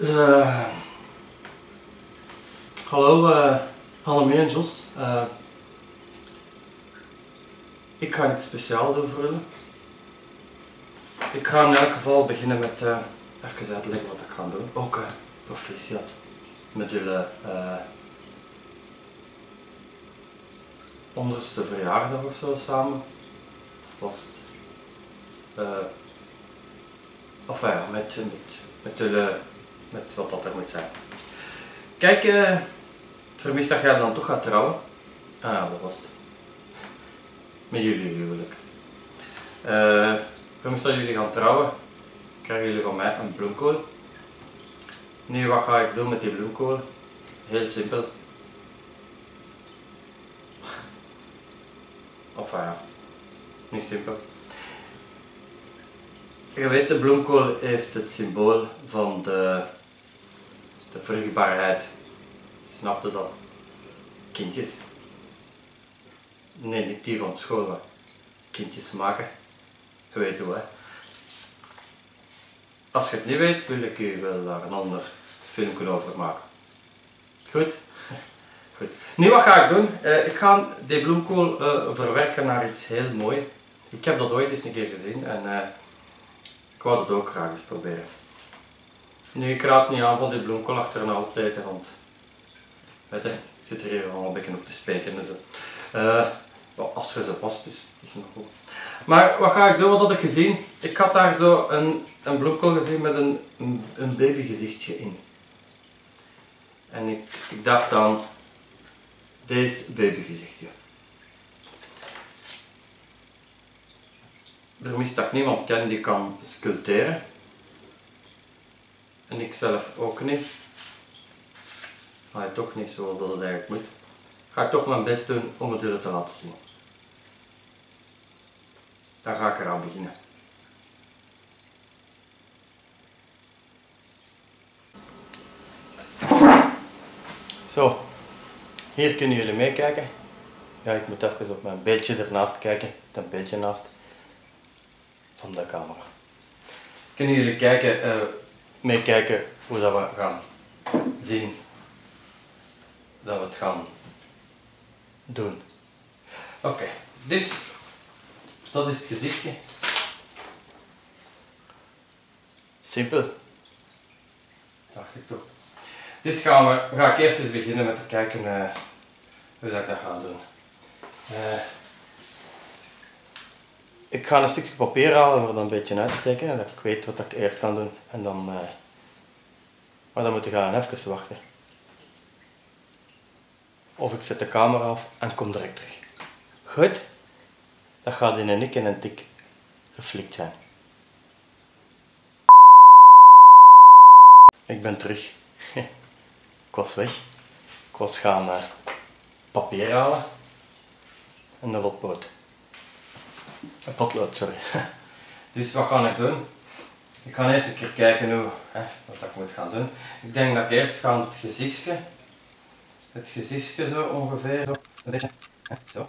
Uh, hallo, uh, Annemie en Jos. Uh, ik ga iets speciaals doen voor jullie. Ik ga in elk geval beginnen met uh, even uitleggen wat ik ga doen. Ook uh, proficiat met jullie onderste verjaardag of zo samen. Vast. Of ja, met, met, met jullie met wat dat er moet zijn. Kijk, uh, vermis dat jij dan toch gaat trouwen. Ah dat was het. Met jullie huwelijk. Uh, vermis dat jullie gaan trouwen, krijgen jullie van mij een bloemkool. Nu, wat ga ik doen met die bloemkool? Heel simpel. Of ja, niet simpel. Je weet, de bloemkool heeft het symbool van de de vruchtbaarheid. Snapte dat? Kindjes. Nee, niet die van school, kindjes maken. Je weet hoe, hè. Als je het niet weet, wil ik je wel daar een ander filmpje over maken. Goed? Goed. Nu, wat ga ik doen? Uh, ik ga die bloemkool uh, verwerken naar iets heel moois. Ik heb dat ooit eens een keer gezien en uh, ik wou dat ook graag eens proberen. Nu, ik raad niet aan van die bloemkool achter een altijd, want weet je, ik zit er hier gewoon een beetje op te speken en zo. Uh, als je ze past, dus is nog goed. Maar wat ga ik doen? Wat had ik gezien? Ik had daar zo een, een bloemkool gezien met een, een, babygezichtje in. En ik, ik dacht aan deze babygezichtje. Er mist dat niemand ken die kan sculpteren. En ik zelf ook niet. Maar toch niet zoals dat het eigenlijk moet. Ga ik toch mijn best doen om het jullie te laten zien. Dan ga ik eraan beginnen. Zo, hier kunnen jullie meekijken. Ja, ik moet even op mijn beeldje ernaast kijken. een beeldje naast van de camera. Kunnen jullie kijken uh, meekijken hoe dat we gaan zien dat we het gaan doen. Oké, dus dat is het gezichtje. Simpel. Dacht ik toch. Dus gaan we, ga ik eerst eens beginnen met te kijken uh, hoe dat ik dat ga doen. Uh, ik ga een stukje papier halen om er een beetje uit te tekenen, dat ik weet wat ik eerst ga doen. En dan, uh, maar dan moet ik gaan even wachten. Of ik zet de camera af en kom direct terug. Goed, dat gaat in een nik en een tik geflikt zijn. Ik ben terug. ik was weg. Ik was gaan uh, papier halen en een potlood. Een potlood, sorry. Dus wat ga ik doen? Ik ga eerst een keer kijken hoe, hè, wat ik moet gaan doen. Ik denk dat ik eerst ga het gezichtje, het gezichtje zo ongeveer, zo, een beetje, hè, zo.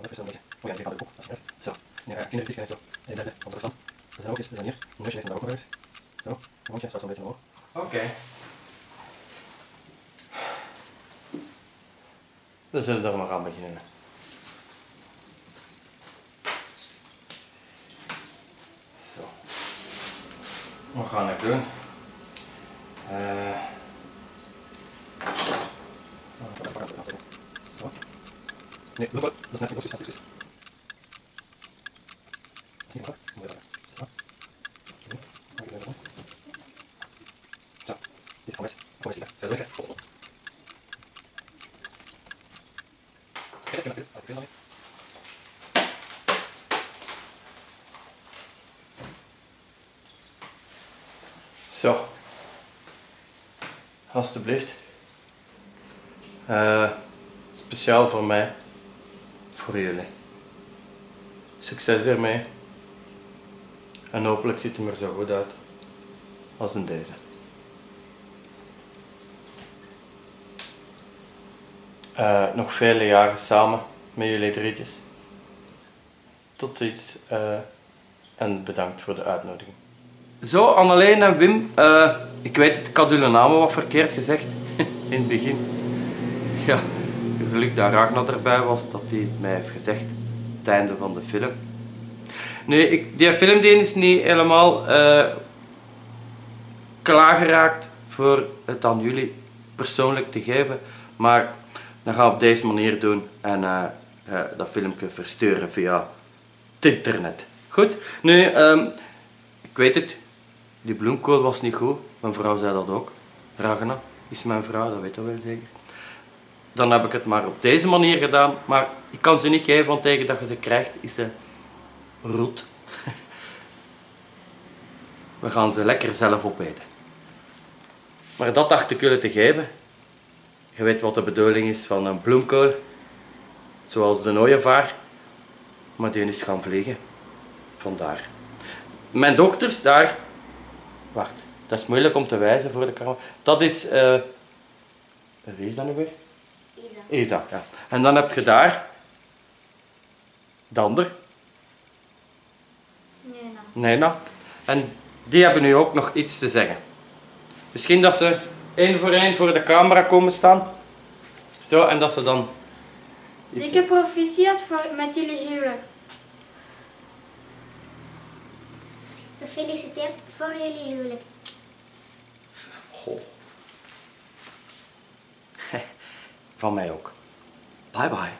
Even zo een beetje. Oh ja, die gaat ook. Zo. Nu ga ik in het gezicht zo. En de stand. Dat zijn ook eens, dat hier. Een neusje ligt daar ook nog uit. Zo, een mondje staat zo'n beetje omhoog. Oké. Okay. Dan zullen we er maar aan beginnen. Wat ga ik doen? Uh, Nee, dat is net niet precies. Zo, dit kom eens. Kom eens. Ga. Kijk, ik vind het. Ik het Zo. Alsjeblieft. Uh, speciaal voor mij. Voor jullie. Succes ermee. En hopelijk ziet het er zo goed uit als in deze. Uh, nog vele jaren samen met jullie drietjes. Tot ziens uh, en bedankt voor de uitnodiging. Zo, Anneleen en Wim. eh, ik weet het, ik had namen wat verkeerd gezegd. In het begin. Ja, geluk dat Ragnar erbij was, dat hij het mij heeft gezegd. Het einde van de film. Nee, ik, die film die is niet helemaal eh, klaargeraakt voor het aan jullie persoonlijk te geven. Maar dat gaan we op deze manier doen en eh, dat filmpje versturen via het internet. Goed? Nu, ehm, ik weet het, die bloemkool was niet goed. Mijn vrouw zei dat ook. Ragna is mijn vrouw, dat weet je wel zeker. Dan heb ik het maar op deze manier gedaan. Maar ik kan ze niet geven, want tegen dat je ze krijgt, is ze roet. We gaan ze lekker zelf opeten. Maar dat dacht ik jullie te geven. Je weet wat de bedoeling is van een bloemkool. Zoals de ooievaar. Maar die is gaan vliegen. Vandaar. Mijn dochters daar... Wacht, dat is moeilijk om te wijzen voor de camera. Dat is... eh Wie is dat nu weer? Isa. Isa, ja. En dan heb je daar... Dander. Nee, nou. Nena. En die hebben nu ook nog iets te zeggen. Misschien dat ze één voor één voor de camera komen staan. Zo, en dat ze dan... Dikke proficiat voor, met jullie huwelijk. Gefeliciteerd voor jullie huwelijk. Van mij ook. Bye bye.